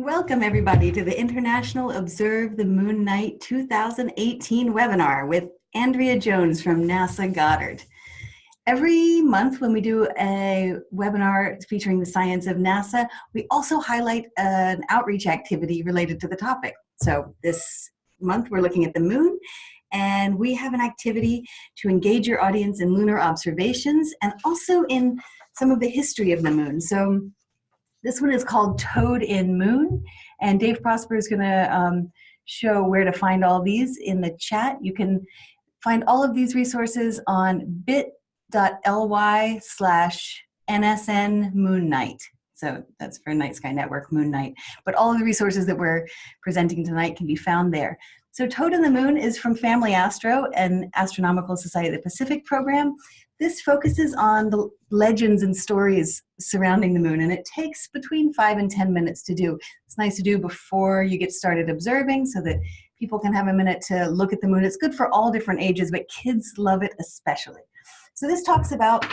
Welcome everybody to the International Observe the Moon Night 2018 webinar with Andrea Jones from NASA Goddard. Every month when we do a webinar featuring the science of NASA, we also highlight an outreach activity related to the topic. So this month we're looking at the moon and we have an activity to engage your audience in lunar observations and also in some of the history of the moon. So this one is called Toad in Moon, and Dave Prosper is going to um, show where to find all these in the chat. You can find all of these resources on bit.ly slash NSN Moon Night. So that's for Night Sky Network, Moon Night. But all of the resources that we're presenting tonight can be found there. So Toad in the Moon is from Family Astro and Astronomical Society of the Pacific program. This focuses on the legends and stories surrounding the moon, and it takes between five and 10 minutes to do. It's nice to do before you get started observing so that people can have a minute to look at the moon. It's good for all different ages, but kids love it especially. So this talks about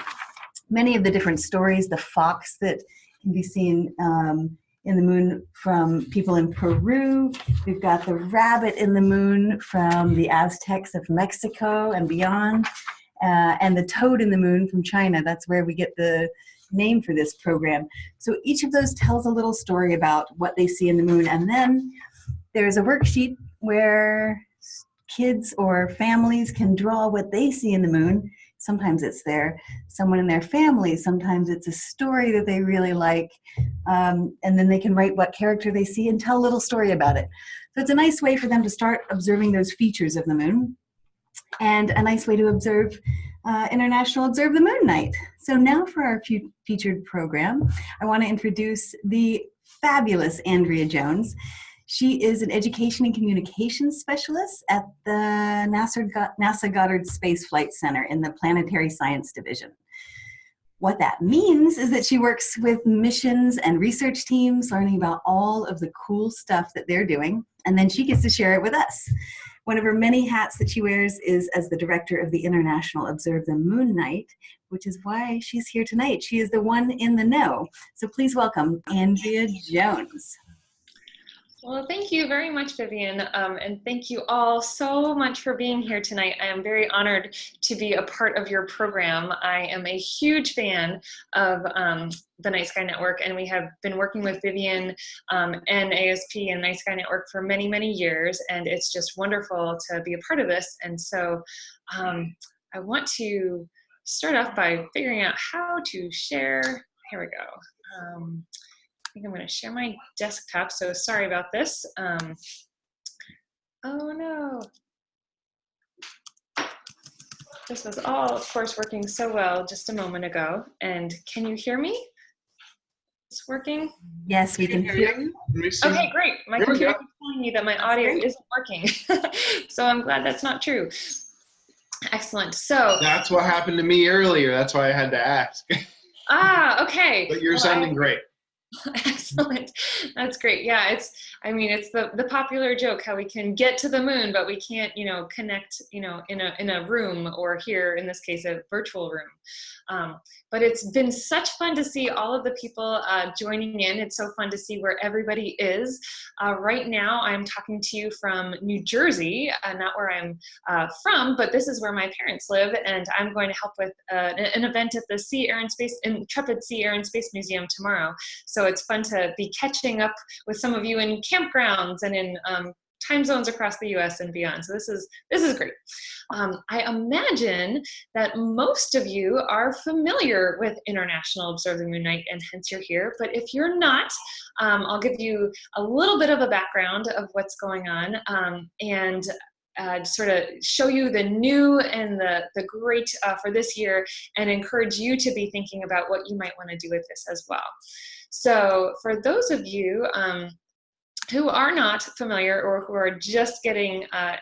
many of the different stories, the fox that can be seen um, in the moon from people in Peru. We've got the rabbit in the moon from the Aztecs of Mexico and beyond uh, and the toad in the moon from China. That's where we get the name for this program. So each of those tells a little story about what they see in the moon. And then there's a worksheet where kids or families can draw what they see in the moon. Sometimes it's their someone in their family. Sometimes it's a story that they really like. Um, and then they can write what character they see and tell a little story about it. So it's a nice way for them to start observing those features of the moon and a nice way to observe uh, International Observe the Moon Night. So now for our featured program, I want to introduce the fabulous Andrea Jones. She is an education and communications specialist at the NASA, NASA Goddard Space Flight Center in the Planetary Science Division. What that means is that she works with missions and research teams, learning about all of the cool stuff that they're doing, and then she gets to share it with us. One of her many hats that she wears is as the director of the International Observe the Moon Night, which is why she's here tonight. She is the one in the know. So please welcome Andrea Jones. Well, thank you very much, Vivian, um, and thank you all so much for being here tonight. I am very honored to be a part of your program. I am a huge fan of um, the Night Sky Network, and we have been working with Vivian um, and ASP and Night Sky Network for many, many years, and it's just wonderful to be a part of this. And so um, I want to start off by figuring out how to share. Here we go. Um, think I'm going to share my desktop, so sorry about this. Um, oh no. This was all, of course, working so well just a moment ago. And can you hear me? It's working? Yes, we can hear you. Okay, great. My computer is telling me that my audio isn't working. so I'm glad that's not true. Excellent. So that's what happened to me earlier. That's why I had to ask. ah, okay. But you're well, sounding I, great. Excellent. That's great. Yeah, it's I mean, it's the the popular joke how we can get to the moon but we can't, you know, connect, you know, in a in a room or here in this case a virtual room. Um, but it's been such fun to see all of the people uh, joining in. It's so fun to see where everybody is. Uh, right now, I'm talking to you from New Jersey, uh, not where I'm uh, from, but this is where my parents live, and I'm going to help with uh, an event at the Sea, Air and Space, Intrepid Sea, Air and Space Museum tomorrow. So it's fun to be catching up with some of you in campgrounds and in um, time zones across the US and beyond. So this is, this is great. Um, I imagine that most of you are familiar with International Observe the Moon Night and hence you're here. But if you're not, um, I'll give you a little bit of a background of what's going on um, and uh, sort of show you the new and the, the great uh, for this year and encourage you to be thinking about what you might want to do with this as well. So for those of you um, who are not familiar or who are just getting uh,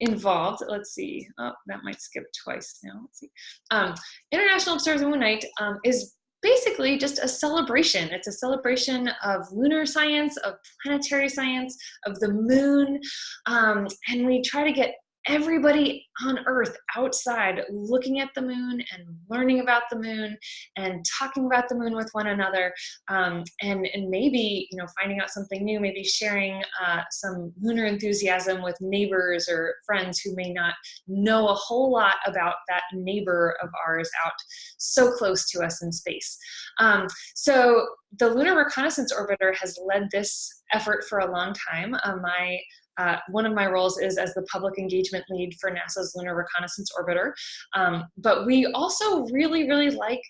involved, let's see, oh, that might skip twice now, let's see. Um, International Observe the Moon Night um, is basically just a celebration. It's a celebration of lunar science, of planetary science, of the moon, um, and we try to get everybody on earth outside looking at the moon and learning about the moon and talking about the moon with one another um, and, and maybe you know finding out something new maybe sharing uh, some lunar enthusiasm with neighbors or friends who may not know a whole lot about that neighbor of ours out so close to us in space. Um, so the lunar reconnaissance orbiter has led this effort for a long time. Uh, my uh, one of my roles is as the public engagement lead for NASA's Lunar Reconnaissance Orbiter. Um, but we also really, really like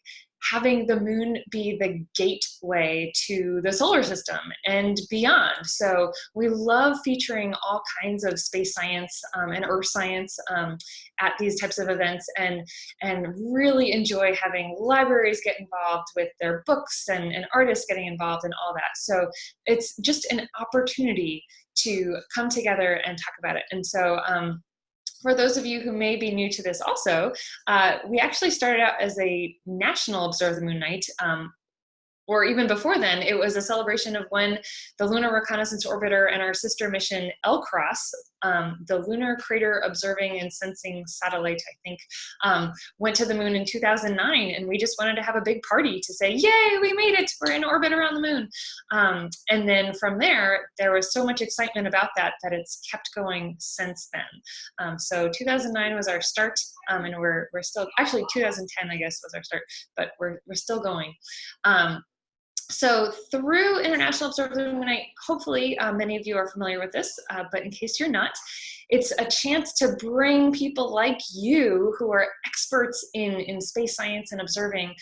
having the moon be the gateway to the solar system and beyond. So we love featuring all kinds of space science um, and earth science um, at these types of events and, and really enjoy having libraries get involved with their books and, and artists getting involved and all that. So it's just an opportunity to come together and talk about it. And so um, for those of you who may be new to this also, uh, we actually started out as a national Observe the Moon Night um, or even before then, it was a celebration of when the Lunar Reconnaissance Orbiter and our sister mission LCROSS, um, the Lunar Crater Observing and Sensing Satellite, I think, um, went to the moon in 2009, and we just wanted to have a big party to say, yay, we made it, we're in orbit around the moon. Um, and then from there, there was so much excitement about that that it's kept going since then. Um, so 2009 was our start, um, and we're, we're still, actually 2010, I guess, was our start, but we're, we're still going. So through International Observer Night, hopefully uh, many of you are familiar with this, uh, but in case you're not, it's a chance to bring people like you who are experts in, in space science and observing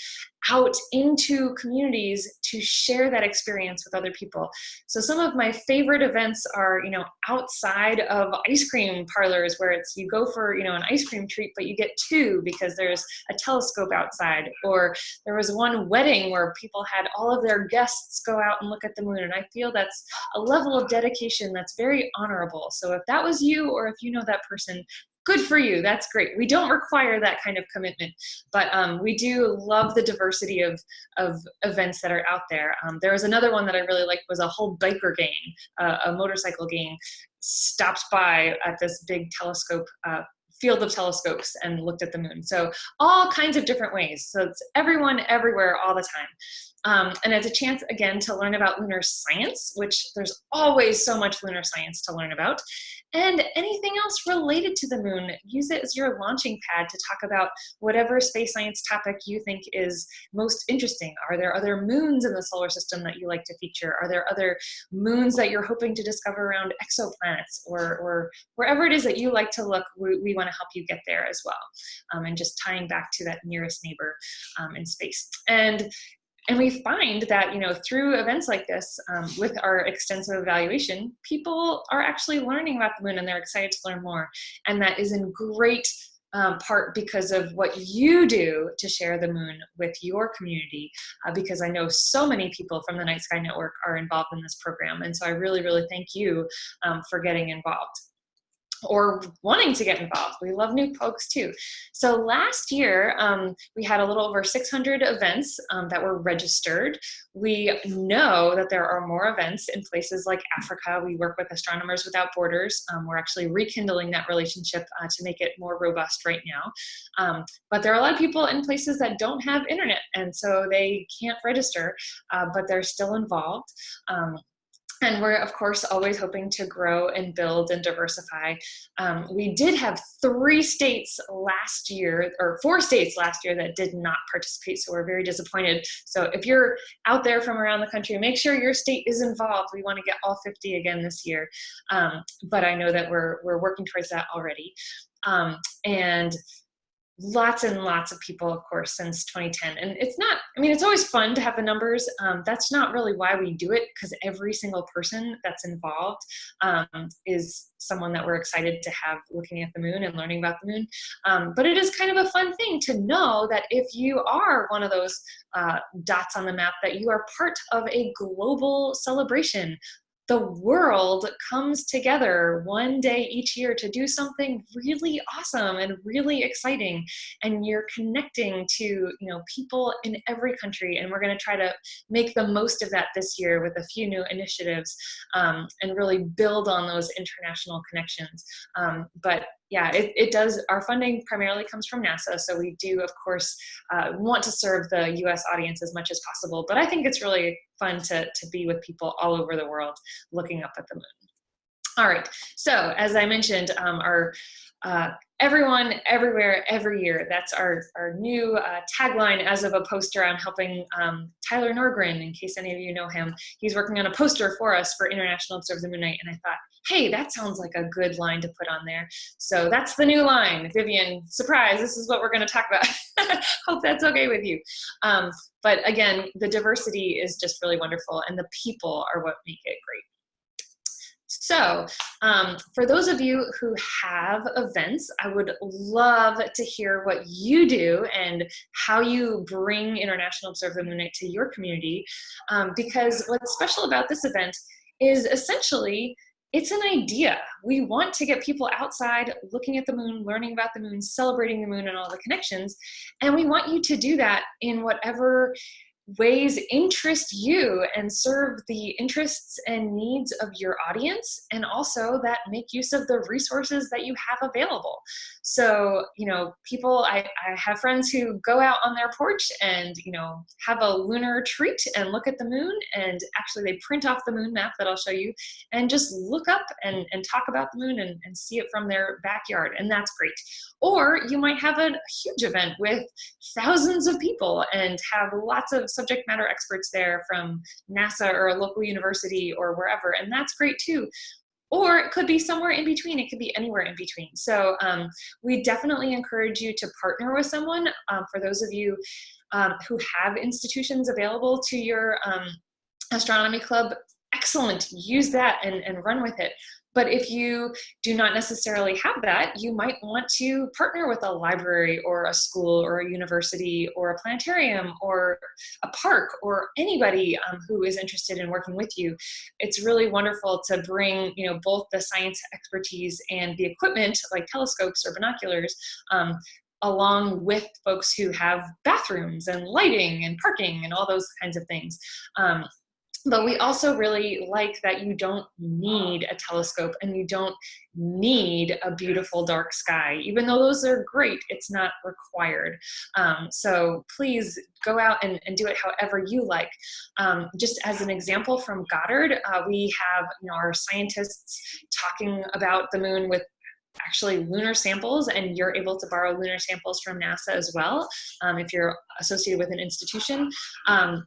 out into communities to share that experience with other people. So some of my favorite events are, you know, outside of ice cream parlors where it's you go for, you know, an ice cream treat, but you get two because there's a telescope outside. Or there was one wedding where people had all of their guests go out and look at the moon. And I feel that's a level of dedication that's very honorable. So if that was you or if you know that person, good for you that's great. We don't require that kind of commitment but um, we do love the diversity of of events that are out there. Um, there was another one that i really liked was a whole biker gang uh, a motorcycle gang stopped by at this big telescope uh, field of telescopes and looked at the moon. So all kinds of different ways. So it's everyone everywhere all the time. Um, and it's a chance again to learn about lunar science which there's always so much lunar science to learn about and anything else related to the moon. Use it as your launching pad to talk about whatever space science topic you think is most interesting. Are there other moons in the solar system that you like to feature? Are there other moons that you're hoping to discover around exoplanets or, or wherever it is that you like to look, we, we want to help you get there as well. Um, and just tying back to that nearest neighbor um, in space. And and we find that you know through events like this um, with our extensive evaluation people are actually learning about the moon and they're excited to learn more. And that is in great um, part because of what you do to share the moon with your community uh, because I know so many people from the Night Sky Network are involved in this program. And so I really really thank you um, for getting involved or wanting to get involved. We love new folks too. So last year, um, we had a little over 600 events um, that were registered. We know that there are more events in places like Africa. We work with Astronomers Without Borders. Um, we're actually rekindling that relationship uh, to make it more robust right now. Um, but there are a lot of people in places that don't have internet, and so they can't register, uh, but they're still involved. And we're of course always hoping to grow and build and diversify. Um, we did have three states last year, or four states last year that did not participate, so we're very disappointed. So if you're out there from around the country, make sure your state is involved. We want to get all 50 again this year, um, but I know that we're, we're working towards that already. Um, and lots and lots of people, of course, since 2010. And it's not, I mean, it's always fun to have the numbers. Um, that's not really why we do it, because every single person that's involved um, is someone that we're excited to have looking at the moon and learning about the moon. Um, but it is kind of a fun thing to know that if you are one of those uh, dots on the map, that you are part of a global celebration the world comes together one day each year to do something really awesome and really exciting. And you're connecting to you know people in every country. And we're going to try to make the most of that this year with a few new initiatives um, and really build on those international connections. Um, but yeah, it, it does, our funding primarily comes from NASA. So we do, of course, uh, want to serve the US audience as much as possible. But I think it's really fun to, to be with people all over the world looking up at the moon. All right, so as I mentioned, um, our uh, everyone, everywhere, every year. That's our, our new uh, tagline as of a poster. I'm helping um, Tyler Nordgren, in case any of you know him. He's working on a poster for us for International Observe the Moon Night, and I thought, hey, that sounds like a good line to put on there. So that's the new line. Vivian, surprise, this is what we're gonna talk about. Hope that's okay with you. Um, but again, the diversity is just really wonderful, and the people are what make it great. So um, for those of you who have events, I would love to hear what you do and how you bring International Observe the Moon Night to your community. Um, because what's special about this event is essentially it's an idea. We want to get people outside looking at the moon, learning about the moon, celebrating the moon and all the connections. And we want you to do that in whatever ways interest you and serve the interests and needs of your audience and also that make use of the resources that you have available. So you know people I, I have friends who go out on their porch and you know have a lunar treat and look at the moon and actually they print off the moon map that i'll show you and just look up and, and talk about the moon and, and see it from their backyard and that's great. Or you might have a huge event with thousands of people and have lots of subject matter experts there from NASA or a local university or wherever, and that's great too. Or it could be somewhere in between. It could be anywhere in between. So um, we definitely encourage you to partner with someone. Um, for those of you um, who have institutions available to your um, astronomy club, excellent. Use that and, and run with it. But if you do not necessarily have that, you might want to partner with a library or a school or a university or a planetarium or a park or anybody um, who is interested in working with you. It's really wonderful to bring you know both the science expertise and the equipment like telescopes or binoculars um, along with folks who have bathrooms and lighting and parking and all those kinds of things. Um, but we also really like that you don't need a telescope and you don't need a beautiful dark sky. Even though those are great, it's not required. Um, so please go out and, and, do it however you like. Um, just as an example from Goddard, uh, we have you know, our scientists talking about the moon with actually lunar samples and you're able to borrow lunar samples from NASA as well um, if you're associated with an institution. Um,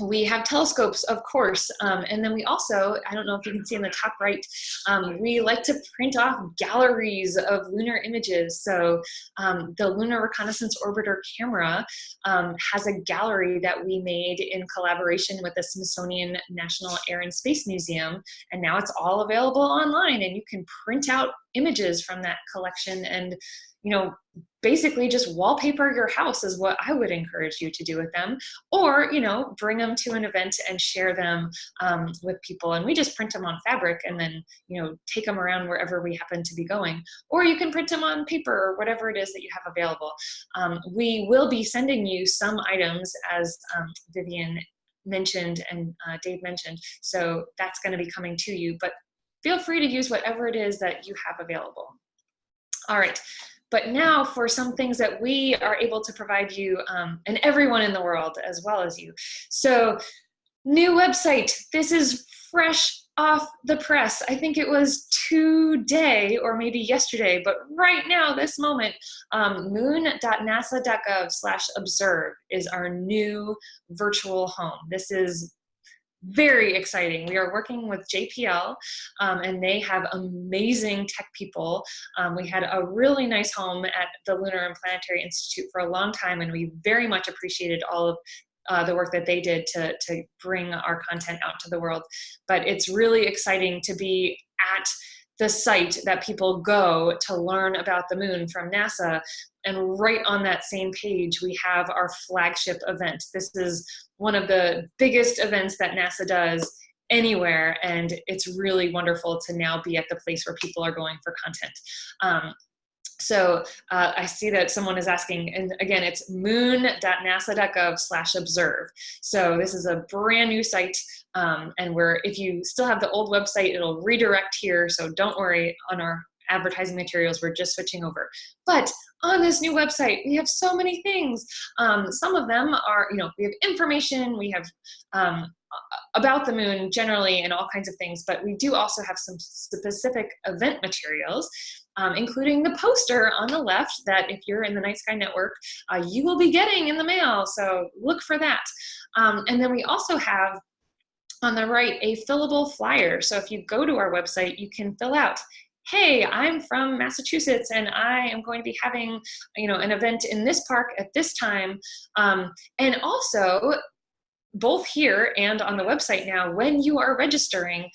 we have telescopes, of course, um, and then we also, I don't know if you can see in the top right, um, we like to print off galleries of lunar images. So um, the Lunar Reconnaissance Orbiter camera um, has a gallery that we made in collaboration with the Smithsonian National Air and Space Museum, and now it's all available online, and you can print out images from that collection and you know, basically just wallpaper your house is what I would encourage you to do with them. Or, you know, bring them to an event and share them um, with people. And we just print them on fabric and then, you know, take them around wherever we happen to be going. Or you can print them on paper or whatever it is that you have available. Um, we will be sending you some items as um, Vivian mentioned and uh, Dave mentioned. So that's going to be coming to you. But feel free to use whatever it is that you have available. All right, but now for some things that we are able to provide you um, and everyone in the world as well as you. So new website, this is fresh off the press. I think it was today or maybe yesterday, but right now, this moment, um, moon.nasa.gov slash observe is our new virtual home. This is very exciting. We are working with JPL um, and they have amazing tech people. Um, we had a really nice home at the Lunar and Planetary Institute for a long time and we very much appreciated all of uh, the work that they did to, to bring our content out to the world. But it's really exciting to be at the site that people go to learn about the moon from NASA. And right on that same page, we have our flagship event. This is one of the biggest events that NASA does anywhere and it's really wonderful to now be at the place where people are going for content. Um, so uh, I see that someone is asking, and again, it's moon.nasa.gov slash observe. So this is a brand new site, um, and where if you still have the old website, it'll redirect here, so don't worry on our advertising materials. We're just switching over. But on this new website, we have so many things. Um, some of them are, you know, we have information, we have um, about the moon generally and all kinds of things, but we do also have some specific event materials, um, including the poster on the left that if you're in the Night Sky Network, uh, you will be getting in the mail, so look for that. Um, and then we also have on the right a fillable flyer. So if you go to our website, you can fill out hey, I'm from Massachusetts and I am going to be having, you know, an event in this park at this time. Um, and also, both here and on the website now, when you are registering,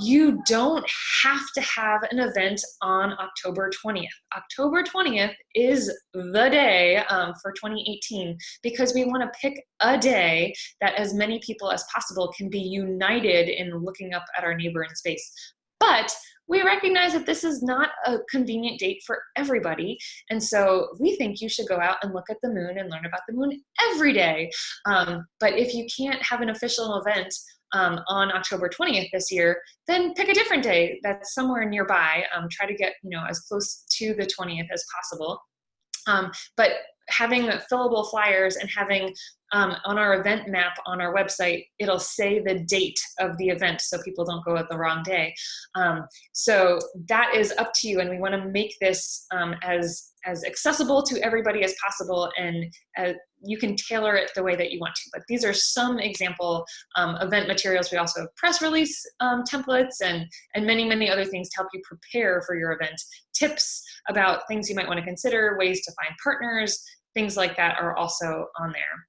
you don't have to have an event on October 20th. October 20th is the day um, for 2018 because we want to pick a day that as many people as possible can be united in looking up at our neighbor in space. But we recognize that this is not a convenient date for everybody. And so we think you should go out and look at the moon and learn about the moon every day. Um, but if you can't have an official event um, on October 20th this year, then pick a different day that's somewhere nearby. Um, try to get you know as close to the 20th as possible. Um, but having fillable flyers and having um, on our event map on our website, it'll say the date of the event so people don't go at the wrong day. Um, so that is up to you and we wanna make this um, as, as accessible to everybody as possible and uh, you can tailor it the way that you want to. But these are some example um, event materials. We also have press release um, templates and, and many, many other things to help you prepare for your event. Tips about things you might wanna consider, ways to find partners, things like that are also on there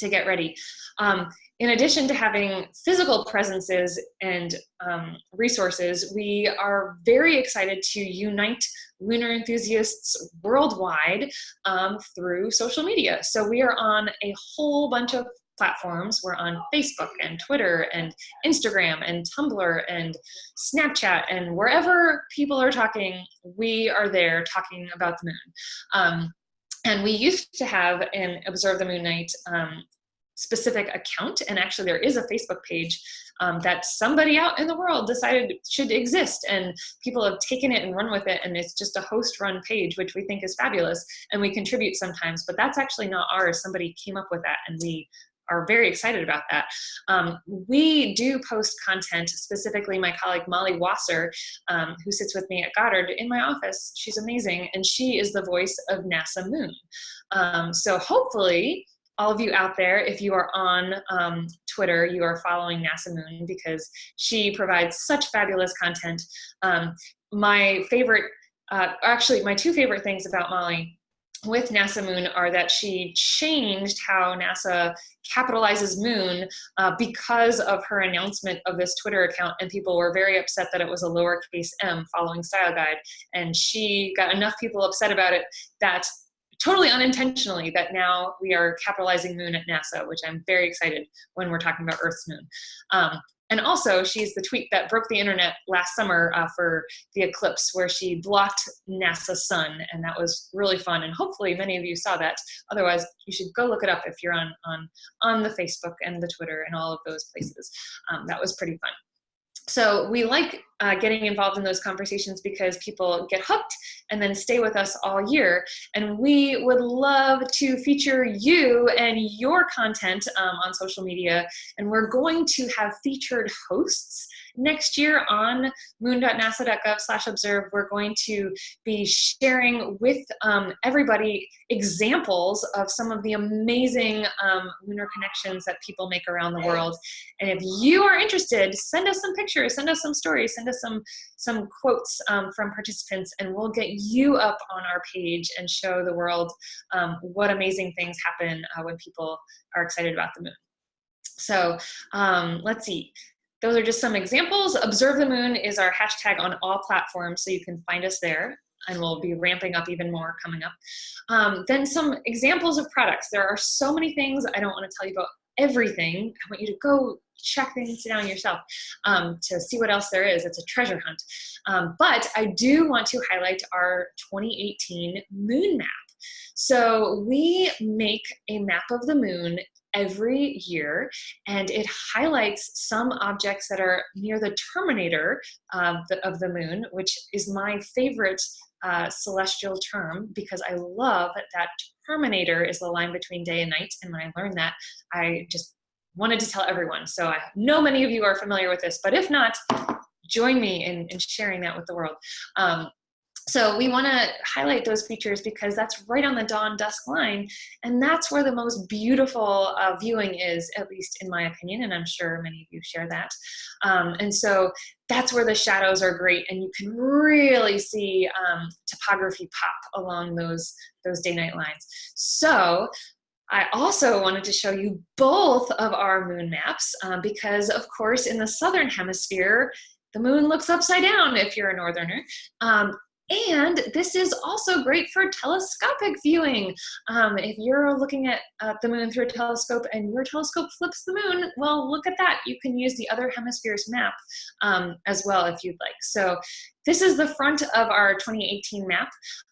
to get ready. Um, in addition to having physical presences and um, resources, we are very excited to unite lunar enthusiasts worldwide um, through social media. So we are on a whole bunch of platforms. We're on Facebook and Twitter and Instagram and Tumblr and Snapchat and wherever people are talking, we are there talking about the moon. Um, and we used to have an Observe the Moon Night um, specific account. And actually there is a Facebook page um, that somebody out in the world decided should exist. And people have taken it and run with it. And it's just a host run page, which we think is fabulous. And we contribute sometimes, but that's actually not ours. Somebody came up with that and we are very excited about that. Um, we do post content, specifically my colleague Molly Wasser, um, who sits with me at Goddard in my office. She's amazing, and she is the voice of NASA Moon. Um, so hopefully, all of you out there, if you are on um, Twitter, you are following NASA Moon because she provides such fabulous content. Um, my favorite, uh, actually my two favorite things about Molly with NASA Moon are that she changed how NASA capitalizes Moon uh, because of her announcement of this Twitter account and people were very upset that it was a lowercase m following Style Guide and she got enough people upset about it that totally unintentionally that now we are capitalizing Moon at NASA, which I'm very excited when we're talking about Earth's Moon. Um, and also, she's the tweet that broke the internet last summer uh, for the eclipse, where she blocked NASA's sun, and that was really fun. And hopefully, many of you saw that. Otherwise, you should go look it up if you're on on on the Facebook and the Twitter and all of those places. Um, that was pretty fun. So we like uh, getting involved in those conversations because people get hooked and then stay with us all year. And we would love to feature you and your content um, on social media. And we're going to have featured hosts next year on moon.nasa.gov slash observe. We're going to be sharing with um, everybody examples of some of the amazing um, lunar connections that people make around the world. And if you are interested, send us some pictures, send us some stories, send some, some quotes um, from participants and we'll get you up on our page and show the world um, what amazing things happen uh, when people are excited about the moon. So um, let's see. Those are just some examples. Observe the Moon is our hashtag on all platforms, so you can find us there and we'll be ramping up even more coming up. Um, then some examples of products. There are so many things. I don't want to tell you about everything. I want you to go check things down yourself um, to see what else there is. It's a treasure hunt. Um, but I do want to highlight our 2018 moon map. So we make a map of the moon every year, and it highlights some objects that are near the terminator of the, of the moon, which is my favorite uh, celestial term because I love that terminator is the line between day and night. And when I learned that, I just wanted to tell everyone. So I know many of you are familiar with this, but if not, join me in, in sharing that with the world. Um, so we want to highlight those features because that's right on the dawn dusk line and that's where the most beautiful uh, viewing is at least in my opinion and i'm sure many of you share that. Um, and so that's where the shadows are great and you can really see um, topography pop along those those day night lines. So I also wanted to show you both of our moon maps um, because of course in the southern hemisphere the moon looks upside down if you're a northerner. Um, and this is also great for telescopic viewing. Um, if you're looking at uh, the moon through a telescope and your telescope flips the moon, well, look at that. You can use the other hemisphere's map um, as well if you'd like. So this is the front of our 2018 map,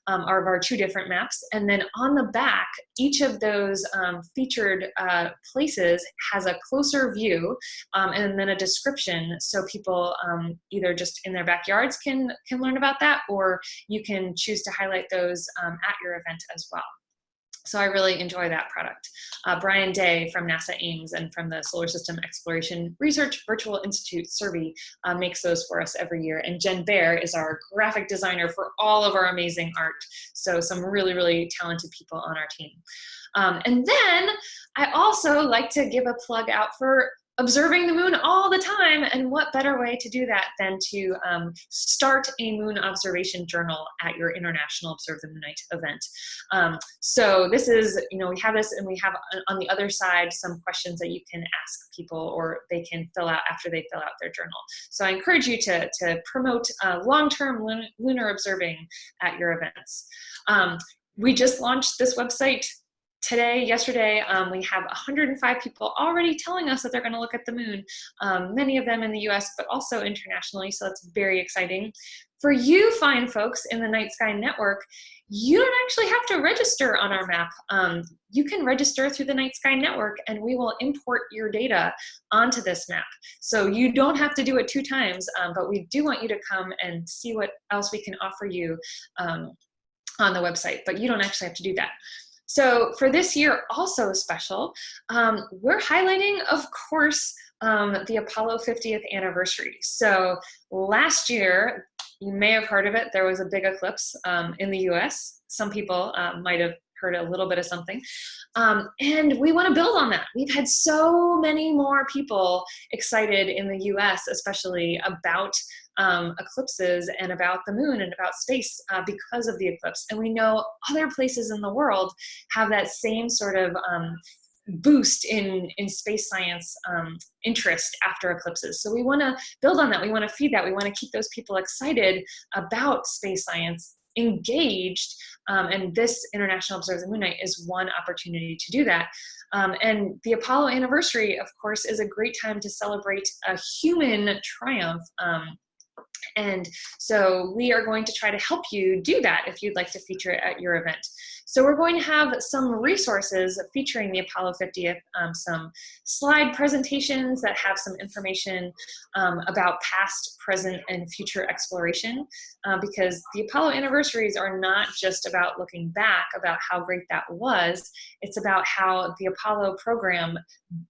um, of our two different maps. And then on the back, each of those um, featured uh, places has a closer view um, and then a description so people um, either just in their backyards can, can learn about that or you can choose to highlight those um, at your event as well. So I really enjoy that product. Uh, Brian Day from NASA Ames and from the Solar System Exploration Research Virtual Institute, SSERVI uh, makes those for us every year. And Jen Baer is our graphic designer for all of our amazing art. So some really, really talented people on our team. Um, and then I also like to give a plug out for observing the moon all the time. And what better way to do that than to um, start a moon observation journal at your International Observe the Moon Night event. Um, so this is, you know, we have this and we have on the other side some questions that you can ask people or they can fill out after they fill out their journal. So I encourage you to, to promote uh, long-term lunar observing at your events. Um, we just launched this website today, yesterday, um, we have 105 people already telling us that they're going to look at the moon, um, many of them in the US, but also internationally, so that's very exciting. For you fine folks in the Night Sky Network, you don't actually have to register on our map. Um, you can register through the Night Sky Network and we will import your data onto this map. So you don't have to do it two times, um, but we do want you to come and see what else we can offer you um, on the website, but you don't actually have to do that. So for this year, also special, um, we're highlighting, of course, um, the Apollo 50th anniversary. So last year, you may have heard of it, there was a big eclipse um, in the US. Some people uh, might have heard a little bit of something. Um, and we want to build on that. We've had so many more people excited in the US, especially about um, eclipses and about the moon and about space uh, because of the eclipse. And we know other places in the world have that same sort of um, boost in, in space science um, interest after eclipses. So we want to build on that. We want to feed that. We want to keep those people excited about space science engaged um, and this International Observe the Moon Night is one opportunity to do that. Um, and the Apollo anniversary, of course, is a great time to celebrate a human triumph um, and so we are going to try to help you do that if you'd like to feature it at your event. So we're going to have some resources featuring the Apollo 50th, um, some slide presentations that have some information um, about past, present, and future exploration, uh, because the Apollo anniversaries are not just about looking back about how great that was, it's about how the Apollo program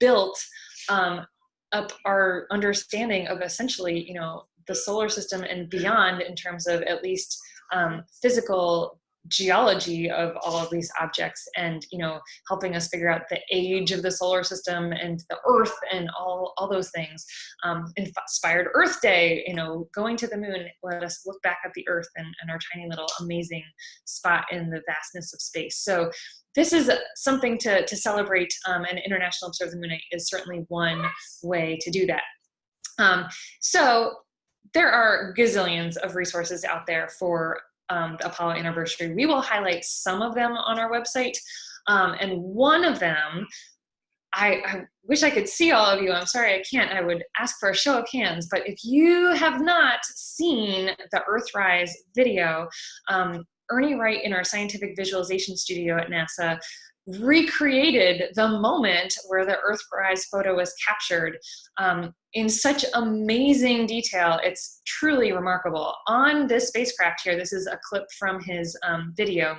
built um, up our understanding of essentially, you know, the solar system and beyond in terms of at least um, physical geology of all of these objects and you know helping us figure out the age of the solar system and the earth and all all those things. Um, inspired earth day you know going to the moon let us look back at the earth and, and our tiny little amazing spot in the vastness of space. So this is something to, to celebrate um, and international observe the moon is certainly one way to do that. Um, so there are gazillions of resources out there for um, the Apollo anniversary. We will highlight some of them on our website. Um, and one of them, I, I, wish I could see all of you. I'm sorry I can't. I would ask for a show of hands. But if you have not seen the Earthrise video, um, Ernie Wright in our scientific visualization studio at NASA recreated the moment where the Earthrise photo was captured um, in such amazing detail. It's truly remarkable. On this spacecraft here, this is a clip from his um, video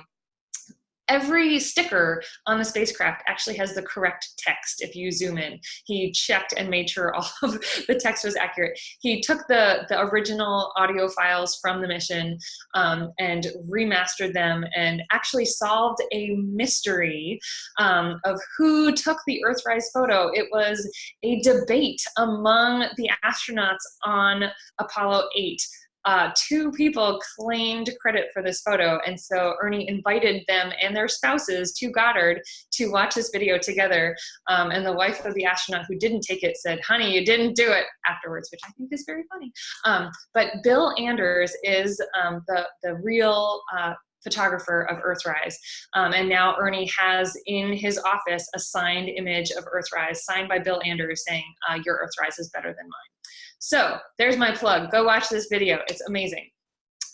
every sticker on the spacecraft actually has the correct text if you zoom in. He checked and made sure all of the text was accurate. He took the, the original audio files from the mission um, and remastered them and actually solved a mystery um, of who took the Earthrise photo. It was a debate among the astronauts on Apollo 8 uh, two people claimed credit for this photo. And so Ernie invited them and their spouses to Goddard to watch this video together. Um, and the wife of the astronaut who didn't take it said, honey, you didn't do it afterwards, which I think is very funny. Um, but Bill Anders is um, the, the real uh, photographer of Earthrise. Um, and now Ernie has in his office a signed image of Earthrise, signed by Bill Anders saying, uh, your Earthrise is better than mine. So there's my plug. Go watch this video. It's amazing.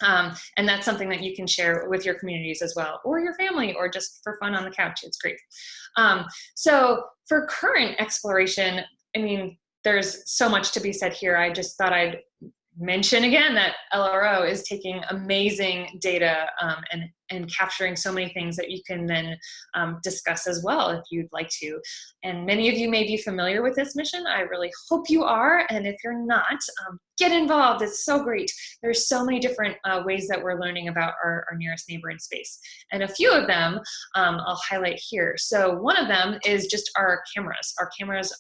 Um, and that's something that you can share with your communities as well, or your family, or just for fun on the couch. It's great. Um, so for current exploration, I mean, there's so much to be said here. I just thought I'd mention again that LRO is taking amazing data um, and, and capturing so many things that you can then um, discuss as well if you'd like to. And many of you may be familiar with this mission. I really hope you are. And if you're not, um, get involved. It's so great. There's so many different uh, ways that we're learning about our, our, nearest neighbor in space. And a few of them um, I'll highlight here. So one of them is just our cameras. Our cameras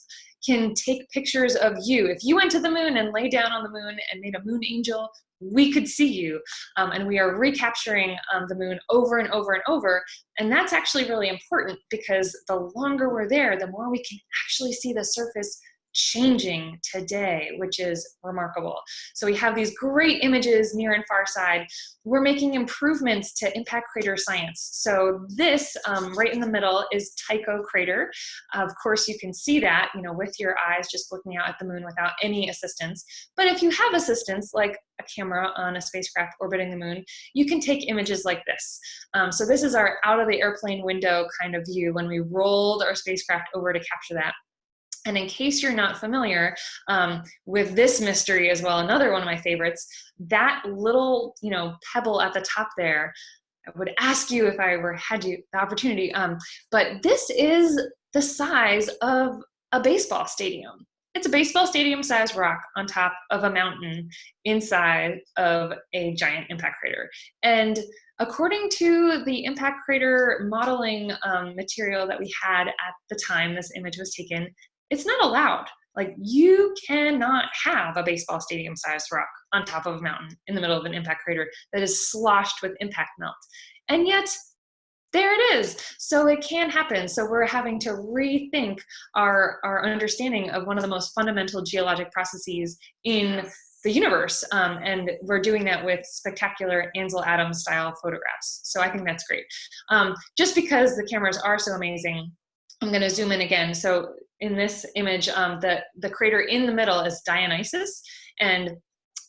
can take pictures of you. If you went to the moon and lay down on the moon and made a moon angel, we could see you. Um, and we are recapturing um, the moon over and over and over. And that's actually really important because the longer we're there, the more we can actually see the surface changing today, which is remarkable. So we have these great images near and far side. We're making improvements to impact crater science. So this um, right in the middle is Tycho crater. Of course, you can see that, you know, with your eyes just looking out at the moon without any assistance. But if you have assistance, like a camera on a spacecraft orbiting the moon, you can take images like this. Um, so this is our out of the airplane window kind of view when we rolled our spacecraft over to capture that. And in case you're not familiar um, with this mystery as well, another one of my favorites, that little, you know, pebble at the top there, I would ask you if I were had you the opportunity, um, but this is the size of a baseball stadium. It's a baseball stadium sized rock on top of a mountain inside of a giant impact crater. And according to the impact crater modeling um, material that we had at the time this image was taken, it's not allowed. Like you cannot have a baseball stadium sized rock on top of a mountain in the middle of an impact crater that is sloshed with impact melt. And yet there it is. So it can happen. So we're having to rethink our, our understanding of one of the most fundamental geologic processes in the universe. Um, and we're doing that with spectacular Ansel Adams style photographs. So I think that's great. Um, just because the cameras are so amazing, I'm going to zoom in again. So in this image, um, the, the crater in the middle is Dionysius, and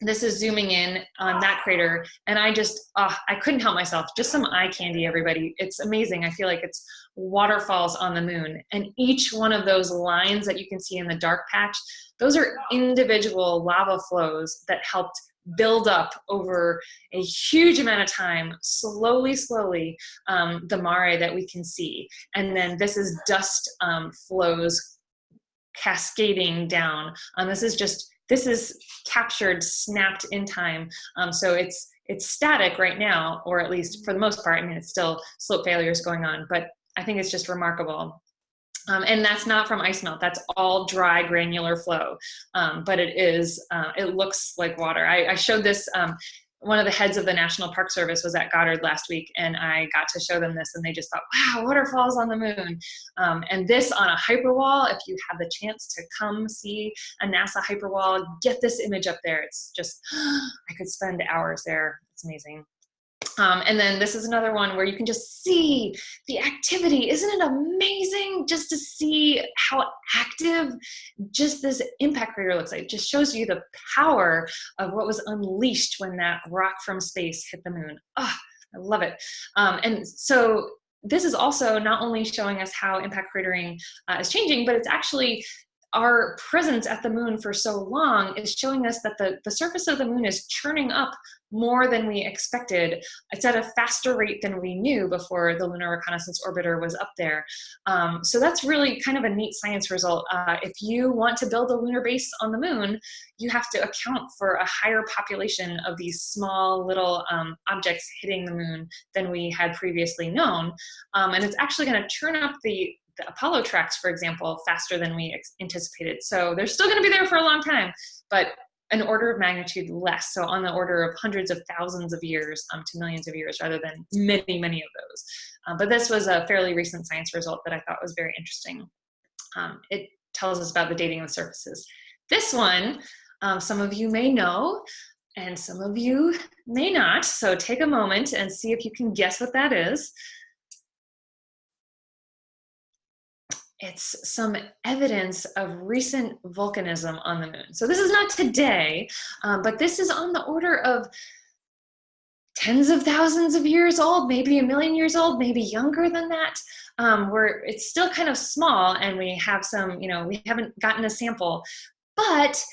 this is zooming in on that crater, and I just, oh, I couldn't help myself. Just some eye candy, everybody. It's amazing. I feel like it's waterfalls on the moon, and each one of those lines that you can see in the dark patch, those are individual lava flows that helped build up over a huge amount of time, slowly, slowly, um, the mare that we can see. And then this is dust um, flows cascading down. Um, this is just, this is captured, snapped in time. Um, so it's, it's static right now, or at least for the most part, I mean, it's still slope failures going on, but I think it's just remarkable. Um, and that's not from ice melt, that's all dry granular flow. Um, but it is, uh, it looks like water. I, I showed this, um, one of the heads of the National Park Service was at Goddard last week and I got to show them this and they just thought, wow, waterfalls on the moon. Um, and this on a hyperwall, if you have the chance to come see a NASA hyperwall, get this image up there. It's just, I could spend hours there. It's amazing. Um, and then this is another one where you can just see the activity. Isn't it amazing just to see how active just this impact crater looks like? It just shows you the power of what was unleashed when that rock from space hit the moon. Oh, I love it. Um, and so this is also not only showing us how impact cratering uh, is changing, but it's actually our presence at the moon for so long is showing us that the, the surface of the moon is churning up more than we expected. It's at a faster rate than we knew before the Lunar Reconnaissance Orbiter was up there. Um, so that's really kind of a neat science result. Uh, if you want to build a lunar base on the moon, you have to account for a higher population of these small little um, objects hitting the moon than we had previously known. Um, and it's actually going to turn up the the Apollo tracks, for example, faster than we anticipated. So they're still going to be there for a long time, but an order of magnitude less. So on the order of hundreds of thousands of years um, to millions of years rather than many, many of those. Um, but this was a fairly recent science result that I thought was very interesting. Um, it tells us about the dating of surfaces. This one, um, some of you may know, and some of you may not. So take a moment and see if you can guess what that is. It's some evidence of recent volcanism on the moon. So this is not today, um, but this is on the order of tens of thousands of years old, maybe a million years old, maybe younger than that. Um, where it's still kind of small and we have some, you know, we haven't gotten a sample, but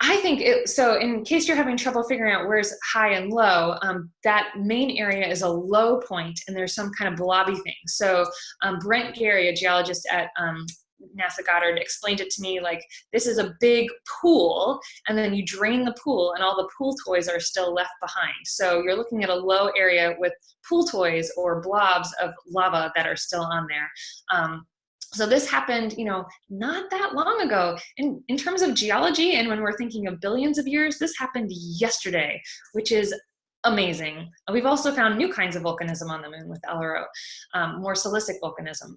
I think it, so in case you're having trouble figuring out where's high and low, um, that main area is a low point and there's some kind of blobby thing. So um, Brent Garry, a geologist at um, NASA Goddard explained it to me like this is a big pool and then you drain the pool and all the pool toys are still left behind. So you're looking at a low area with pool toys or blobs of lava that are still on there. So this happened, you know, not that long ago. In, in terms of geology and when we're thinking of billions of years, this happened yesterday, which is amazing. We've also found new kinds of volcanism on the moon with LRO, um, more silicic volcanism.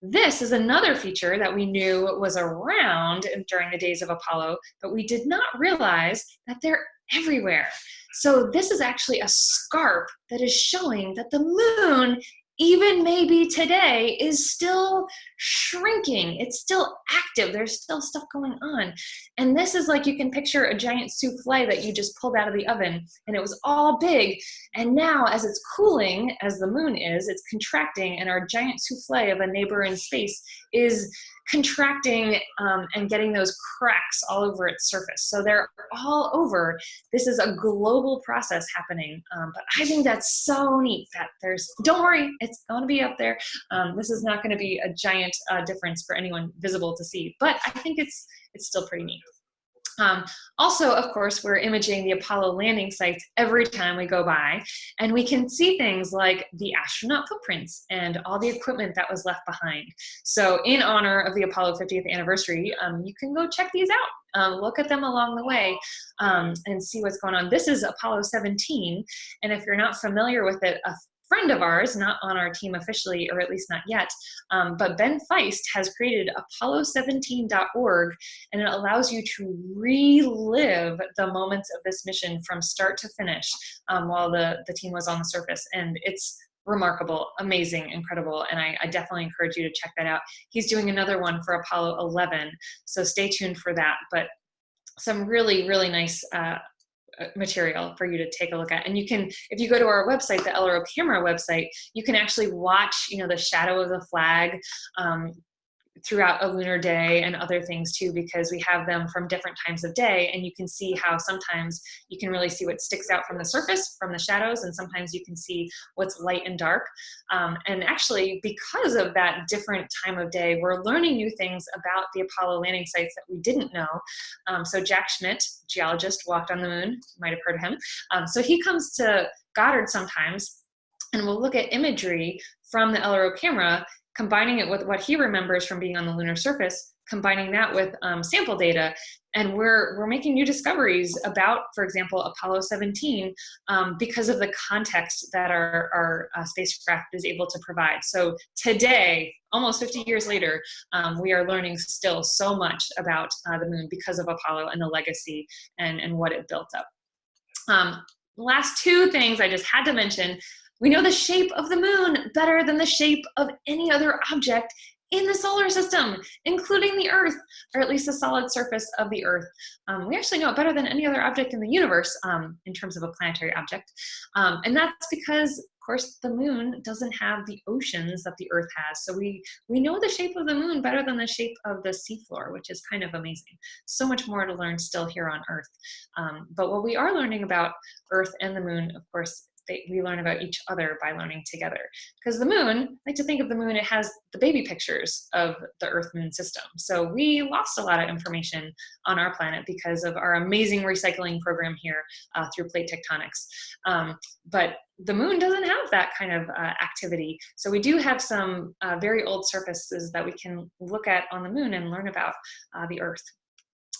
This is another feature that we knew was around during the days of Apollo, but we did not realize that they're everywhere. So this is actually a scarp that is showing that the moon even maybe today is still shrinking. It's still active. There's still stuff going on. And this is like you can picture a giant souffle that you just pulled out of the oven and it was all big. And now as it's cooling, as the moon is, it's contracting and our giant souffle of a neighbor in space is contracting um, and getting those cracks all over its surface. So they're all over. This is a global process happening. Um, but I think that's so neat that there's, don't worry, it's going to be up there. Um, this is not going to be a giant uh, difference for anyone visible to see, but I think it's, it's still pretty neat. Um, also, of course, we're imaging the Apollo landing sites every time we go by, and we can see things like the astronaut footprints and all the equipment that was left behind. So in honor of the Apollo 50th anniversary, um, you can go check these out. Um, look at them along the way um, and see what's going on. This is Apollo 17, and if you're not familiar with it, a friend of ours, not on our team officially, or at least not yet, um, but Ben Feist has created apollo17.org, and it allows you to relive the moments of this mission from start to finish um, while the, the team was on the surface. And it's remarkable, amazing, incredible, and I, I, definitely encourage you to check that out. He's doing another one for Apollo 11, so stay tuned for that. But some really, really nice uh, material for you to take a look at. And you can, if you go to our website, the LRO camera website, you can actually watch, you know, the shadow of the flag um, throughout a lunar day and other things too because we have them from different times of day and you can see how sometimes you can really see what sticks out from the surface from the shadows and sometimes you can see what's light and dark. Um, and actually because of that different time of day we're learning new things about the Apollo landing sites that we didn't know. Um, so Jack Schmitt geologist walked on the moon you might have heard of him. Um, so he comes to Goddard sometimes and we'll look at imagery from the LRO camera combining it with what he remembers from being on the lunar surface, combining that with um, sample data. And we're, we're making new discoveries about, for example, Apollo 17 um, because of the context that our, our uh, spacecraft is able to provide. So today, almost 50 years later, um, we are learning still so much about uh, the moon because of Apollo and the legacy and, and what it built up. Um, last two things I just had to mention we know the shape of the moon better than the shape of any other object in the solar system, including the Earth, or at least the solid surface of the Earth. Um, we actually know it better than any other object in the universe um, in terms of a planetary object. Um, and that's because of course, the moon doesn't have the oceans that the Earth has. So we, we know the shape of the moon better than the shape of the seafloor, which is kind of amazing. So much more to learn still here on Earth. Um, but what we are learning about Earth and the moon, of course, they, we learn about each other by learning together. Because the moon, I like to think of the moon, it has the baby pictures of the Earth moon system. So we lost a lot of information on our planet because of our amazing recycling program here uh, through plate tectonics. Um, but the moon doesn't have that kind of uh, activity. So we do have some uh, very old surfaces that we can look at on the moon and learn about uh, the Earth.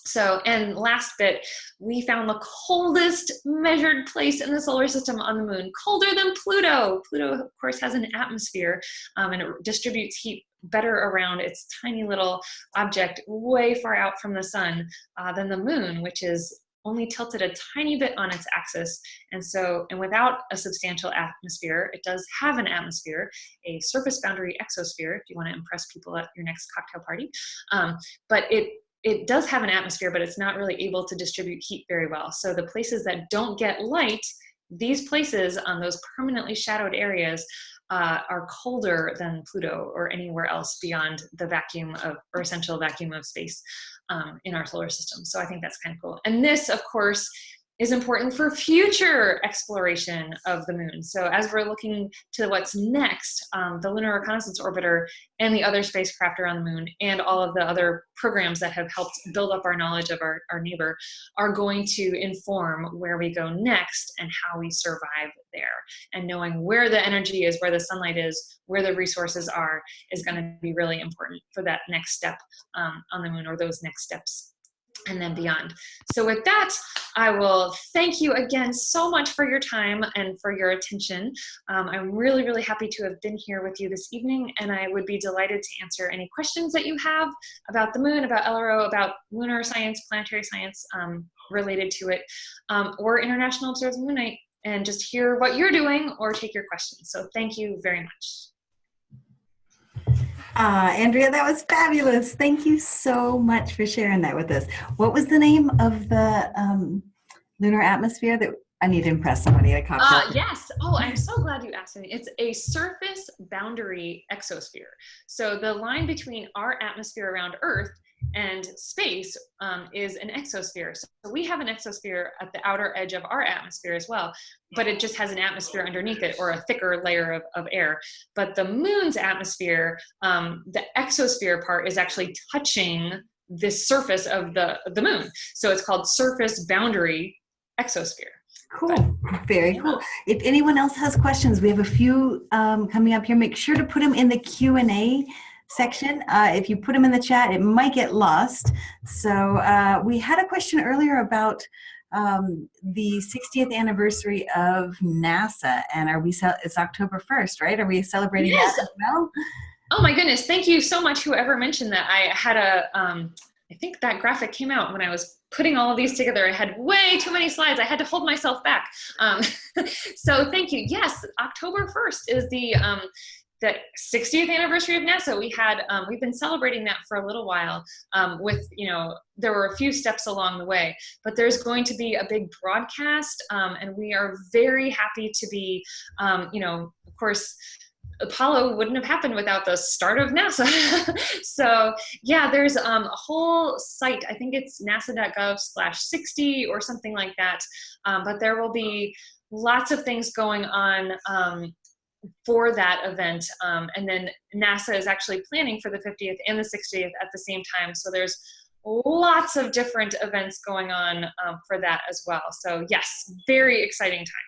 So, and last bit, we found the coldest measured place in the solar system on the moon, colder than Pluto. Pluto, of course, has an atmosphere um, and it distributes heat better around its tiny little object way far out from the sun uh, than the moon, which is only tilted a tiny bit on its axis. And so, and without a substantial atmosphere, it does have an atmosphere, a surface boundary exosphere, if you want to impress people at your next cocktail party. Um, but it it does have an atmosphere, but it's not really able to distribute heat very well. So the places that don't get light, these places on those permanently shadowed areas uh, are colder than Pluto or anywhere else beyond the vacuum of, or essential vacuum of space um, in our solar system. So I think that's kind of cool. And this, of course, is important for future exploration of the moon. So as we're looking to what's next, um, the Lunar Reconnaissance Orbiter and the other spacecraft around the moon and all of the other programs that have helped build up our knowledge of our, our neighbor are going to inform where we go next and how we survive there. And knowing where the energy is, where the sunlight is, where the resources are, is gonna be really important for that next step um, on the moon or those next steps and then beyond. So with that, I will thank you again so much for your time and for your attention. Um, I'm really, really happy to have been here with you this evening, and I would be delighted to answer any questions that you have about the moon, about LRO, about lunar science, planetary science um, related to it, um, or International Observes Moon Night, and just hear what you're doing or take your questions. So thank you very much. Uh, Andrea, that was fabulous. Thank you so much for sharing that with us. What was the name of the um, lunar atmosphere that I need to impress somebody at a cocktail? Uh, yes. Oh, I'm so glad you asked me. It's a surface boundary exosphere. So the line between our atmosphere around Earth and space um, is an exosphere. So we have an exosphere at the outer edge of our atmosphere as well, but it just has an atmosphere underneath it or a thicker layer of, of air. But the moon's atmosphere, um, the exosphere part is actually touching the surface of the, the moon. So it's called surface boundary exosphere. Cool, very cool. If anyone else has questions, we have a few um, coming up here. Make sure to put them in the Q&A section. Uh, if you put them in the chat, it might get lost. So uh, we had a question earlier about um, the 60th anniversary of NASA, and are we? It's October 1st, right? Are we celebrating yes. that as well? Oh my goodness! Thank you so much. Whoever mentioned that, I had a. Um, I think that graphic came out when I was putting all of these together. I had way too many slides. I had to hold myself back. Um, so thank you. Yes, October 1st is the um, the 60th anniversary of NASA, we had, um, we've been celebrating that for a little while um, with, you know, there were a few steps along the way, but there's going to be a big broadcast um, and we are very happy to be, um, you know, of course, Apollo wouldn't have happened without the start of NASA. so yeah, there's um, a whole site, I think it's nasa.gov slash 60 or something like that, um, but there will be lots of things going on um, for that event. Um, and then NASA is actually planning for the 50th and the 60th at the same time. So there's lots of different events going on um, for that as well. So yes, very exciting time.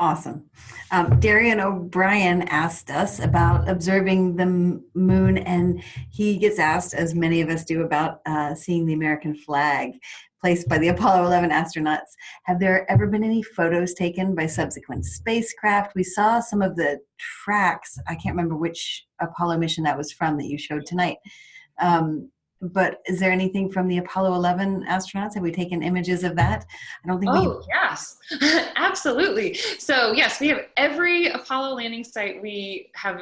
Awesome. Um, Darian O'Brien asked us about observing the moon, and he gets asked, as many of us do, about uh, seeing the American flag placed by the Apollo 11 astronauts. Have there ever been any photos taken by subsequent spacecraft? We saw some of the tracks. I can't remember which Apollo mission that was from that you showed tonight. Um, but is there anything from the Apollo 11 astronauts? Have we taken images of that? I don't think oh, yes, absolutely. So yes, we have every Apollo landing site we have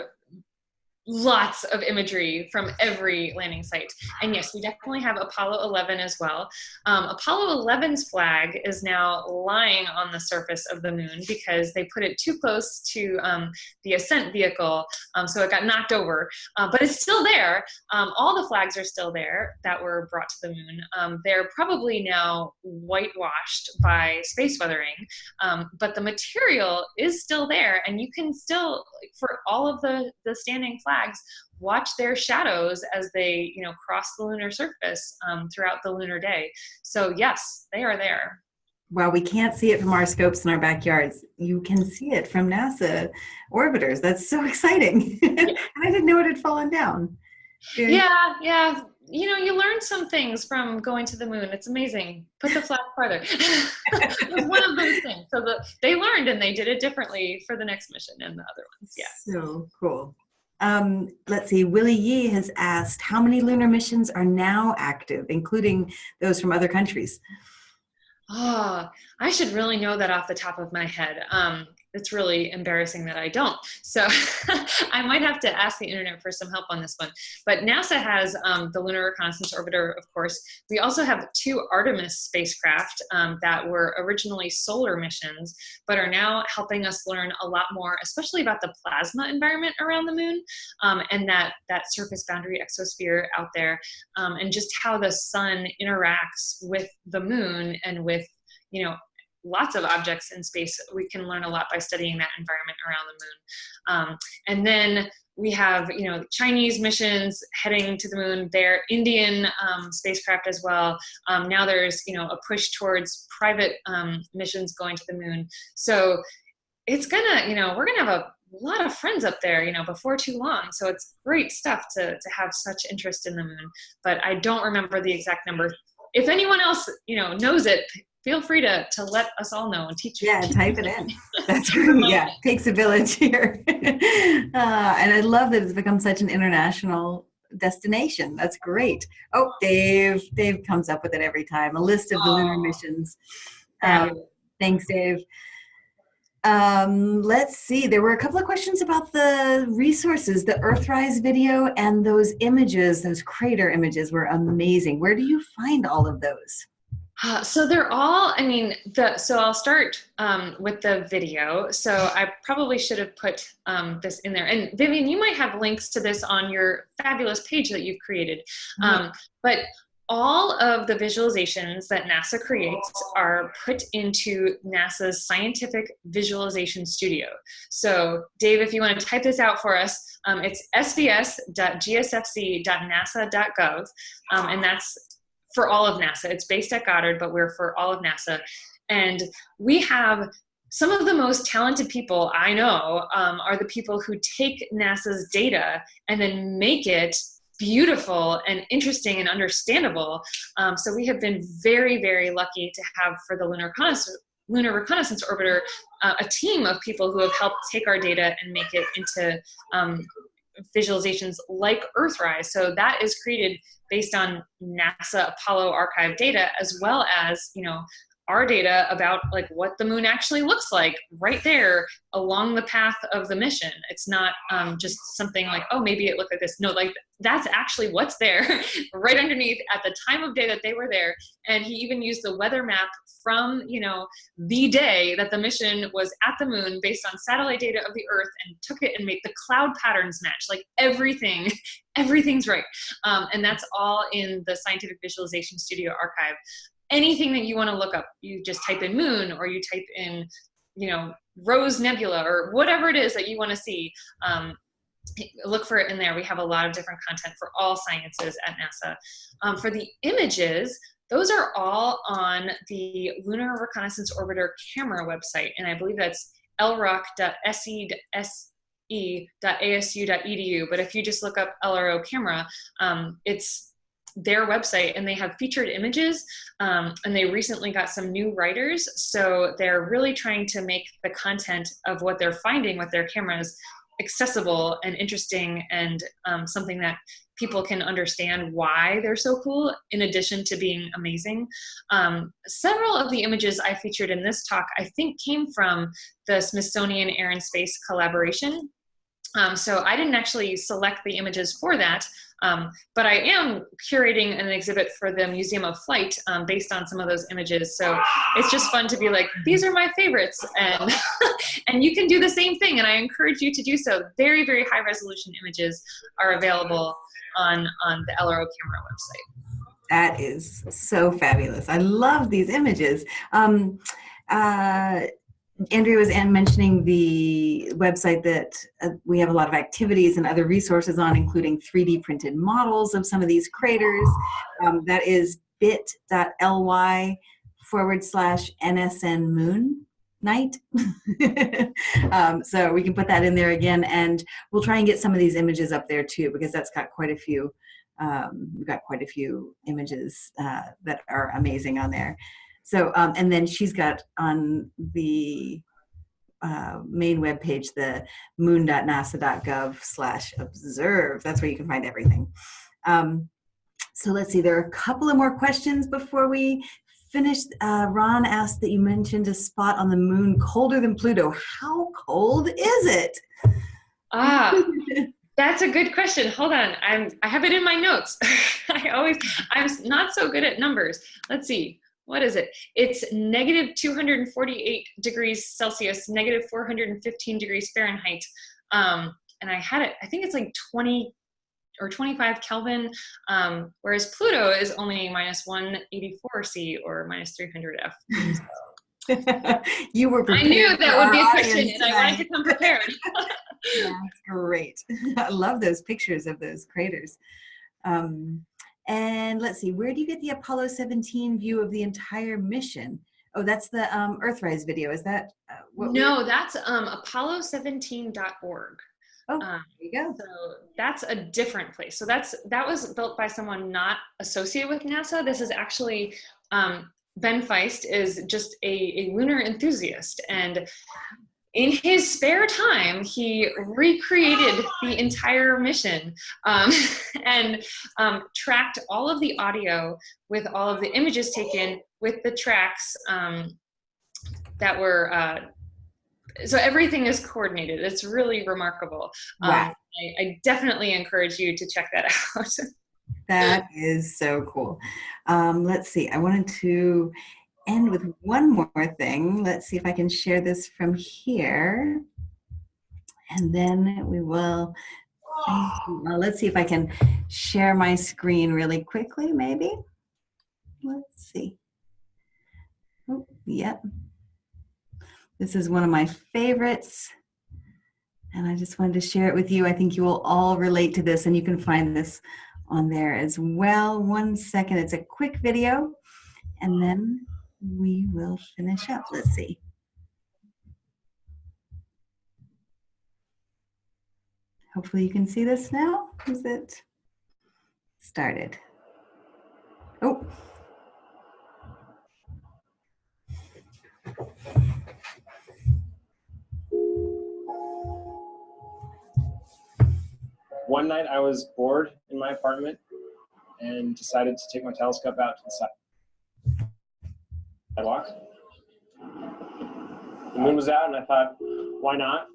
lots of imagery from every landing site. And yes, we definitely have Apollo 11 as well. Um, Apollo 11's flag is now lying on the surface of the moon because they put it too close to um, the ascent vehicle, um, so it got knocked over. Uh, but it's still there. Um, all the flags are still there that were brought to the moon. Um, they're probably now whitewashed by space weathering, um, but the material is still there, and you can still, for all of the, the standing flags, flags watch their shadows as they you know cross the lunar surface um, throughout the lunar day so yes they are there while we can't see it from our scopes in our backyards, you can see it from NASA orbiters. That's so exciting. I didn't know it had fallen down. Yeah, yeah. You know, you learn some things from going to the moon. It's amazing. Put the flag farther. it one of those things. So the, they learned and they did it differently for the next mission and the other ones. Yeah. So cool. Um, let's see, Willie Yee has asked how many lunar missions are now active, including those from other countries? Oh, I should really know that off the top of my head. Um, it's really embarrassing that I don't. So I might have to ask the internet for some help on this one. But NASA has um, the Lunar Reconnaissance Orbiter, of course. We also have two Artemis spacecraft um, that were originally solar missions, but are now helping us learn a lot more, especially about the plasma environment around the moon um, and that, that surface boundary exosphere out there, um, and just how the sun interacts with the moon and with you know lots of objects in space. We can learn a lot by studying that environment around the moon. Um, and then we have, you know, Chinese missions heading to the moon. There, Indian um, spacecraft as well. Um, now there's, you know, a push towards private um, missions going to the moon. So it's gonna, you know, we're gonna have a lot of friends up there, you know, before too long. So it's great stuff to, to have such interest in the moon. But I don't remember the exact number. If anyone else, you know, knows it, feel free to to let us all know and teach. Us. Yeah, type it in. That's great. yeah, takes a village here. uh, and I love that it's become such an international destination. That's great. Oh, Dave. Dave comes up with it every time. A list of the lunar missions. Um, thanks, Dave. Um, let's see. There were a couple of questions about the resources. The Earthrise video and those images, those crater images, were amazing. Where do you find all of those? Uh, so they're all, I mean, the, so I'll start um, with the video. So I probably should have put um, this in there. And Vivian, you might have links to this on your fabulous page that you've created. Mm -hmm. um, but all of the visualizations that NASA creates are put into NASA's Scientific Visualization Studio. So Dave, if you want to type this out for us, um, it's svs.gsfc.nasa.gov, um, and that's for all of NASA. It's based at Goddard, but we're for all of NASA. And we have some of the most talented people I know um, are the people who take NASA's data and then make it beautiful and interesting and understandable. Um, so we have been very, very lucky to have for the Lunar Reconnaissance, Lunar Reconnaissance Orbiter uh, a team of people who have helped take our data and make it into um, visualizations like Earthrise. So that is created based on NASA Apollo archive data as well as, you know, our data about like what the moon actually looks like right there along the path of the mission. It's not um, just something like, oh, maybe it looked like this. No, like that's actually what's there right underneath at the time of day that they were there. And he even used the weather map from, you know, the day that the mission was at the moon based on satellite data of the earth and took it and made the cloud patterns match, like everything, everything's right. Um, and that's all in the Scientific Visualization Studio archive anything that you want to look up. You just type in moon or you type in, you know, Rose Nebula or whatever it is that you want to see. Um, look for it in there. We have a lot of different content for all sciences at NASA. Um, for the images, those are all on the Lunar Reconnaissance Orbiter camera website, and I believe that's lroc.se.asu.edu. But if you just look up LRO camera, um, it's their website and they have featured images um, and they recently got some new writers so they're really trying to make the content of what they're finding with their cameras accessible and interesting and um, something that people can understand why they're so cool in addition to being amazing. Um, several of the images I featured in this talk I think came from the Smithsonian Air and Space collaboration Um, so I didn't actually select the images for that, um, but I am curating an exhibit for the Museum of Flight um, based on some of those images. So it's just fun to be like, these are my favorites, and and you can do the same thing. And I encourage you to do so. Very very high resolution images are available on on the LRO camera website. That is so fabulous. I love these images. Um, uh, Andrea was mentioning the website that uh, we have a lot of activities and other resources on, including 3D printed models of some of these craters. Um, that is bit.ly forward slash NSN moon night. um, so we can put that in there again and we'll try and get some of these images up there too because that's got quite a few, um, we've got quite a few images uh, that are amazing on there. So, um, and then she's got on the uh, main web page, the moon.nasa.gov slash observe. That's where you can find everything. Um, so let's see, there are a couple of more questions before we finish. Uh, Ron asked that you mentioned a spot on the moon colder than Pluto. How cold is it? Ah, That's a good question. Hold on. I'm I have it in my notes. I always I'm not so good at numbers. Let's see what is it? It's negative 248 degrees Celsius, negative 415 degrees Fahrenheit. Um, and I had it, I think it's like 20 or 25 Kelvin, um, whereas Pluto is only minus 184 C or minus 300 F. you were prepared. I knew that would be a question and I wanted to come prepared. That's great. I love those pictures of those craters. Um, and let's see, where do you get the Apollo 17 view of the entire mission? Oh, that's the um, Earthrise video. Is that? Uh, no, that's um, apollo17.org. Oh, um, there you go. So that's a different place. So that's that was built by someone not associated with NASA. This is actually um, Ben Feist is just a, a lunar enthusiast, and in his spare time, he recreated the entire mission um, and um, tracked all of the audio with all of the images taken with the tracks um, that were, uh, so everything is coordinated. It's really remarkable. Um, wow. I, I definitely encourage you to check that out. that is so cool. Um, let's see, I wanted to end with one more thing. Let's see if I can share this from here. And then we will, well, let's see if I can share my screen really quickly, maybe. Let's see. Oh, yep. This is one of my favorites. And I just wanted to share it with you. I think you will all relate to this and you can find this on there as well. One second, it's a quick video. And then we will finish up. Let's see. Hopefully you can see this now. Is it started? Oh. One night I was bored in my apartment and decided to take my telescope out to the side sidewalk. The moon was out, and I thought, why not?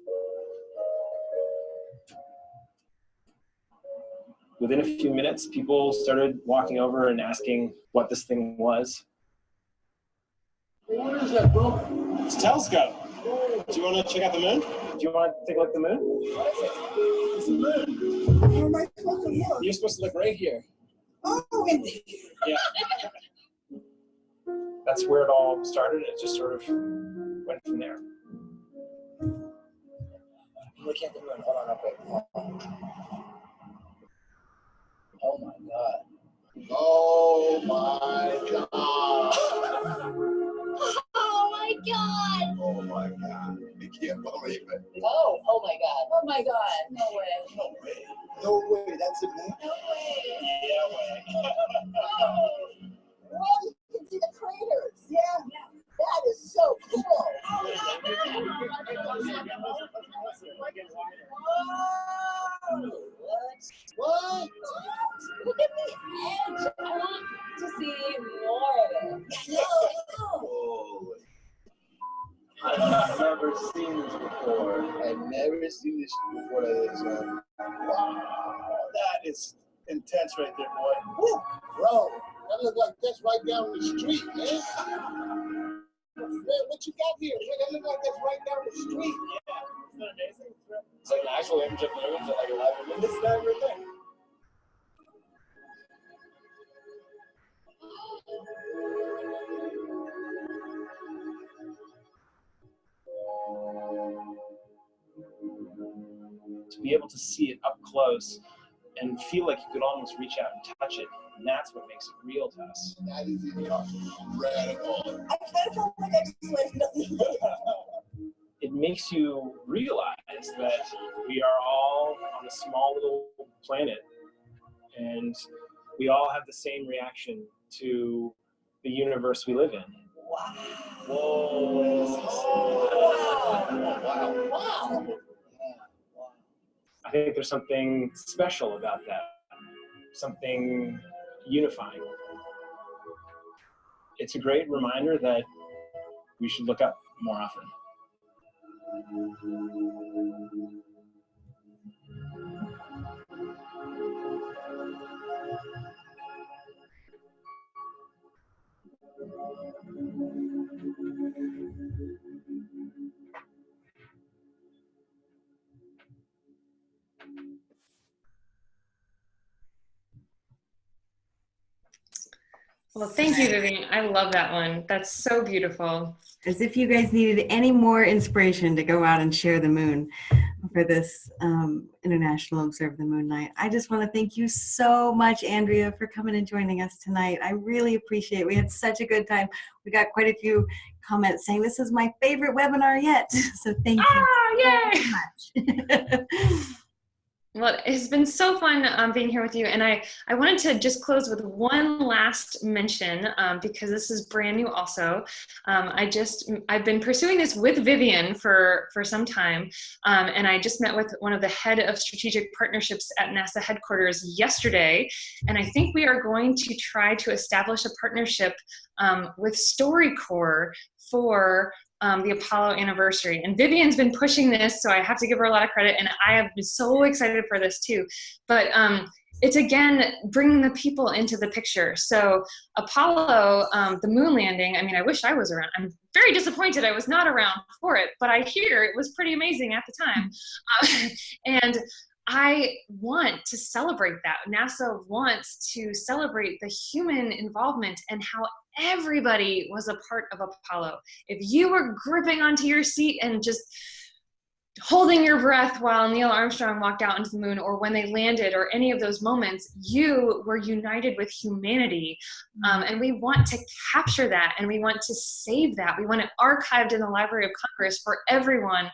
Within a few minutes, people started walking over and asking what this thing was. What is that, bro? It's a telescope. Do you want to check out the moon? Do you want to take a look at the moon? It's the moon. Am I supposed to look? You're supposed to look right here. Oh, indeed. Yeah. that's where it all started. It just sort of went from there. Look at the moon. Hold on, up Oh my god. Oh my god. oh my god. Oh my god. I can't believe it. Oh, oh my god. Oh my god. No way. No way. No way. That's it, man. No way. Yeah, way. oh. What? See the craters. Yeah. That is so cool. What? What? Look at the edge. I want to see more of it. Oh. I've never seen this before. I've never seen this before like this. Man. Wow, that is intense right there, boy. Woo, bro, that look like that's right down the street, man. Man, what you got here? Man, that look like that's right down the street. Yeah, isn't that amazing? It's like an actual image of the moon, like a live image. This is that right there. To be able to see it up close and feel like you could almost reach out and touch it, and that's what makes it real to us. That is incredible. I kind of felt like I just went, it makes you realize that we are all on a small little planet and we all have the same reaction to the universe we live in. wow. Whoa. Wow. Wow. I think there's something special about that, something unifying. It's a great reminder that we should look up more often. Well, thank you, Vivian. I love that one. That's so beautiful. As if you guys needed any more inspiration to go out and share the moon for this um, International Observe the Moon Night. I just want to thank you so much, Andrea, for coming and joining us tonight. I really appreciate it. We had such a good time. We got quite a few comments saying this is my favorite webinar yet. So thank you Ah, yay! so much. Well, it's been so fun um, being here with you. And I, I wanted to just close with one last mention um, because this is brand new also. Um, I just, I've been pursuing this with Vivian for, for some time. Um, and I just met with one of the head of strategic partnerships at NASA headquarters yesterday. And I think we are going to try to establish a partnership um, with StoryCorps for um, the Apollo anniversary. And Vivian's been pushing this, so I have to give her a lot of credit. And I have been so excited for this too. But um, it's again bringing the people into the picture. So Apollo, um, the moon landing. I mean, I wish I was around. I'm very disappointed I was not around for it, but I hear it was pretty amazing at the time. Uh, and I want to celebrate that. NASA wants to celebrate the human involvement and how everybody was a part of Apollo. If you were gripping onto your seat and just holding your breath while Neil Armstrong walked out into the moon or when they landed or any of those moments, you were united with humanity. Um, and we want to capture that and we want to save that. We want it archived in the Library of Congress for everyone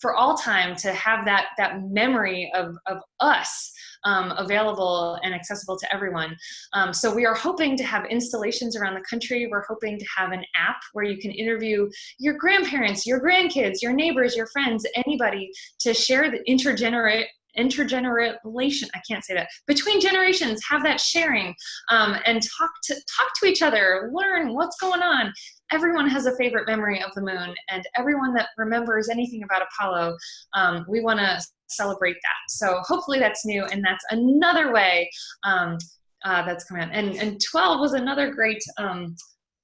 for all time to have that that memory of, of us um, available and accessible to everyone. Um, so we are hoping to have installations around the country. We're hoping to have an app where you can interview your grandparents, your grandkids, your neighbors, your friends, anybody to share the intergenerate intergeneration i can't say that between generations have that sharing um, and talk to talk to each other learn what's going on everyone has a favorite memory of the moon and everyone that remembers anything about apollo um, we want to celebrate that so hopefully that's new and that's another way um, uh, that's coming out and and 12 was another great um,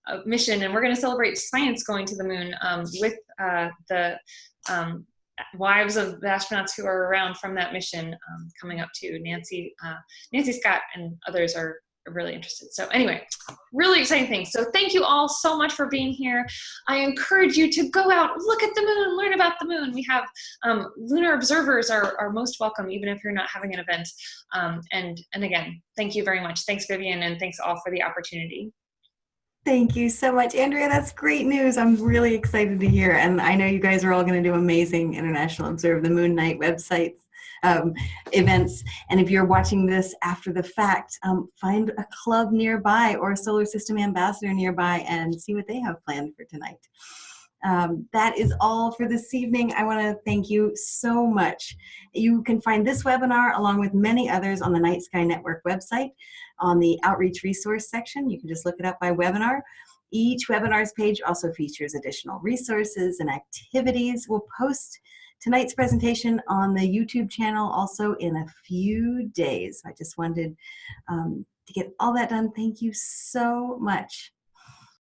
uh, mission and we're going to celebrate science going to the moon um, with uh, the um, wives of the astronauts who are around from that mission um, coming up too. Nancy, uh, Nancy Scott and others are really interested. So anyway, really exciting thing. So thank you all so much for being here. I encourage you to go out, look at the moon, learn about the moon. We have um, lunar observers are, are most welcome, even if you're not having an event. Um, and, and again, thank you very much. Thanks Vivian and thanks all for the opportunity. Thank you so much, Andrea. That's great news. I'm really excited to hear. And I know you guys are all going to do amazing International Observe the Moon Night websites um, events. And if you're watching this after the fact, um, find a club nearby or a solar system ambassador nearby and see what they have planned for tonight. Um, that is all for this evening. I want to thank you so much. You can find this webinar along with many others on the Night Sky Network website on the outreach resource section. You can just look it up by webinar. Each webinars page also features additional resources and activities. We'll post tonight's presentation on the YouTube channel also in a few days. I just wanted um, to get all that done. Thank you so much